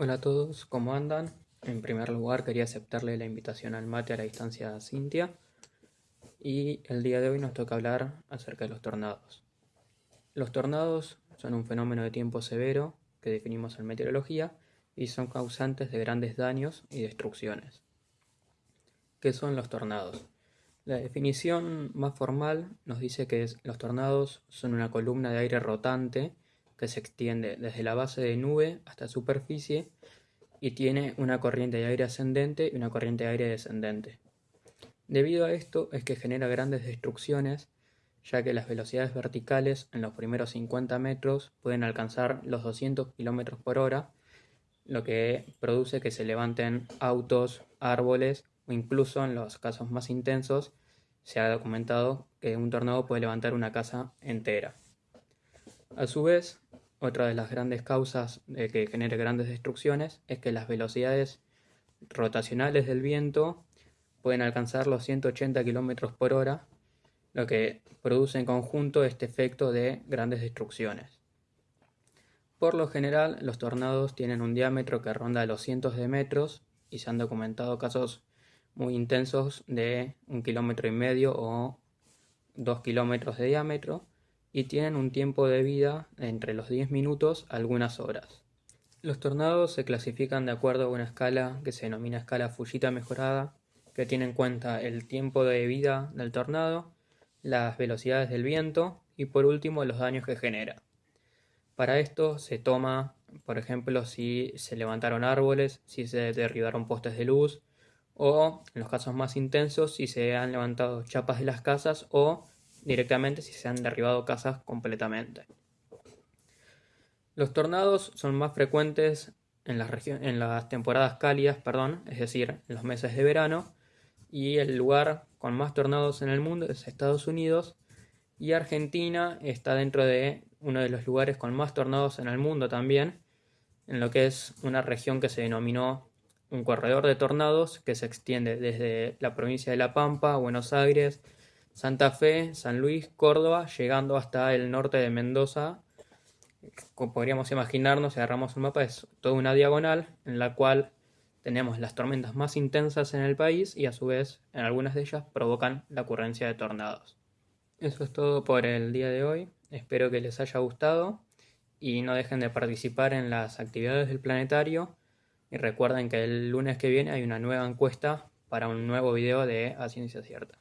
Hola a todos, ¿cómo andan? En primer lugar quería aceptarle la invitación al mate a la distancia Cintia y el día de hoy nos toca hablar acerca de los tornados. Los tornados son un fenómeno de tiempo severo que definimos en meteorología y son causantes de grandes daños y destrucciones. ¿Qué son los tornados? La definición más formal nos dice que los tornados son una columna de aire rotante que se extiende desde la base de nube hasta superficie y tiene una corriente de aire ascendente y una corriente de aire descendente. Debido a esto es que genera grandes destrucciones, ya que las velocidades verticales en los primeros 50 metros pueden alcanzar los 200 km por hora, lo que produce que se levanten autos, árboles o incluso en los casos más intensos se ha documentado que un tornado puede levantar una casa entera. A su vez, otra de las grandes causas de que genere grandes destrucciones es que las velocidades rotacionales del viento pueden alcanzar los 180 km por hora, lo que produce en conjunto este efecto de grandes destrucciones. Por lo general, los tornados tienen un diámetro que ronda los cientos de metros y se han documentado casos muy intensos de un kilómetro y medio o dos kilómetros de diámetro, y tienen un tiempo de vida entre los 10 minutos a algunas horas. Los tornados se clasifican de acuerdo a una escala que se denomina escala Fujita mejorada, que tiene en cuenta el tiempo de vida del tornado, las velocidades del viento y por último los daños que genera. Para esto se toma, por ejemplo, si se levantaron árboles, si se derribaron postes de luz o, en los casos más intensos, si se han levantado chapas de las casas o directamente si se han derribado casas completamente. Los tornados son más frecuentes en las, en las temporadas cálidas, perdón, es decir, en los meses de verano, y el lugar con más tornados en el mundo es Estados Unidos, y Argentina está dentro de uno de los lugares con más tornados en el mundo también, en lo que es una región que se denominó un corredor de tornados que se extiende desde la provincia de La Pampa, Buenos Aires, Santa Fe, San Luis, Córdoba, llegando hasta el norte de Mendoza. Como podríamos imaginarnos, si agarramos un mapa, es toda una diagonal en la cual tenemos las tormentas más intensas en el país y a su vez en algunas de ellas provocan la ocurrencia de tornados. Eso es todo por el día de hoy. Espero que les haya gustado y no dejen de participar en las actividades del planetario. Y recuerden que el lunes que viene hay una nueva encuesta para un nuevo video de A Ciencia Cierta.